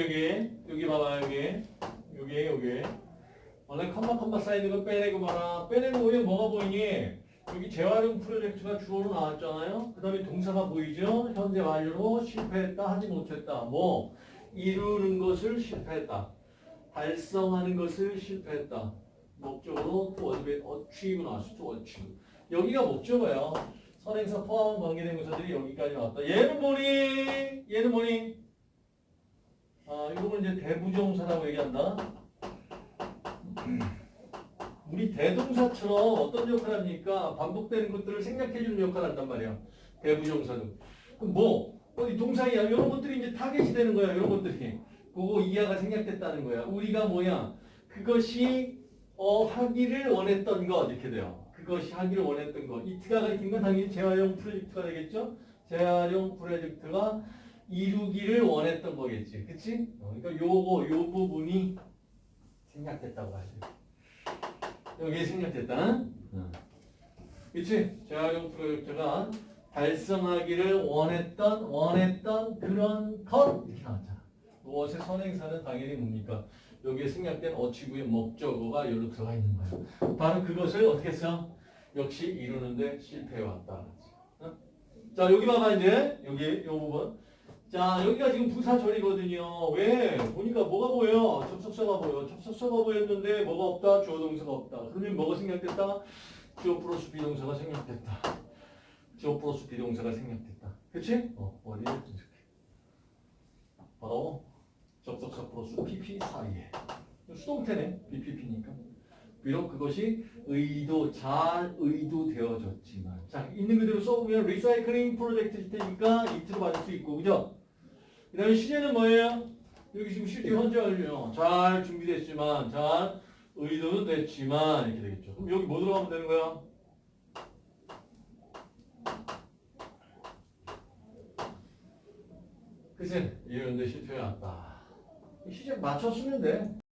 여기 여기 봐봐 여기. 여기 여기. 원래 컴마 컴마 쌓이는 거 빼내고 봐라 빼내고 보면 뭐가 보이니? 여기 재활용 프로젝트가 주어로 나왔잖아요. 그 다음에 동사가 보이죠? 현재 완료로 실패했다 하지 못했다. 뭐 이루는 것을 실패했다. 달성하는 것을 실패했다. 목적으로 to achieve, achieve 나왔어 to achieve. 여기가 목적어예요 선행사 포함 관계대명사들이 여기까지 나왔다. 얘는 뭐니? 얘는 뭐니? 아, 이거는 이제 대부정사라고 얘기한다. 우리 대동사처럼 어떤 역할을 합니까? 반복되는 것들을 생략해주는 역할을 한단 말이야. 대부정사도. 그럼 뭐, 어디 동사이야. 이런 것들이 이제 타겟이 되는 거야. 이런 것들이. 그거 이하가 생략됐다는 거야. 우리가 뭐야? 그것이 어, 하기를 원했던 것 이렇게 돼요. 그것이 하기를 원했던 것. 이 트가 가리킨 건 당연히 재활용 프로젝트가 되겠죠? 재활용 프로젝트가 이루기를 원했던 거겠지. 그치? 어, 그러니까 요거, 요 부분이 생략됐다고 하죠. 여기 생략됐다. 어. 그치? 재활용 프로젝트가 달성하기를 원했던, 원했던 그런 것. 이렇게 나왔잖아. 무엇의 선행사는 당연히 뭡니까? 여기에 생략된 어치구의 목적어가 여기로 들어가 있는 거예요. 바로 그것을 어떻게 써? 역시 이루는데 실패해왔다. 어? 자, 여기 봐봐, 이제. 여기, 요 부분. 자, 여기가 지금 부사절이거든요. 왜? 보니까 뭐가 보여? 접속사가 보여. 접속사가 보였는데 뭐가 없다? 주어 동사가 없다. 그러면 뭐가 생략됐다? 주어 플러스 비동사가 생략됐다. 주어 플러스 비동사가 생략됐다. 그치? 어, 어디에 이렇게. 바로 접속사 플러스 PP 사이에. 수동태네. BPP니까. 비록 그것이 의도, 잘 의도되어졌지만. 자, 있는 그대로 써보면 리사이클링 프로젝트일 테니까 이트로 받을 수 있고, 그죠? 그 다음에 시제는 뭐예요? 여기 지금 실제 현재 완료. 잘 준비됐지만, 잘 의도는 됐지만, 이렇게 되겠죠. 그럼 여기 뭐 들어가면 되는 거야? 그치? 이런데 실패가 났다. 시제 맞춰 쓰면 돼.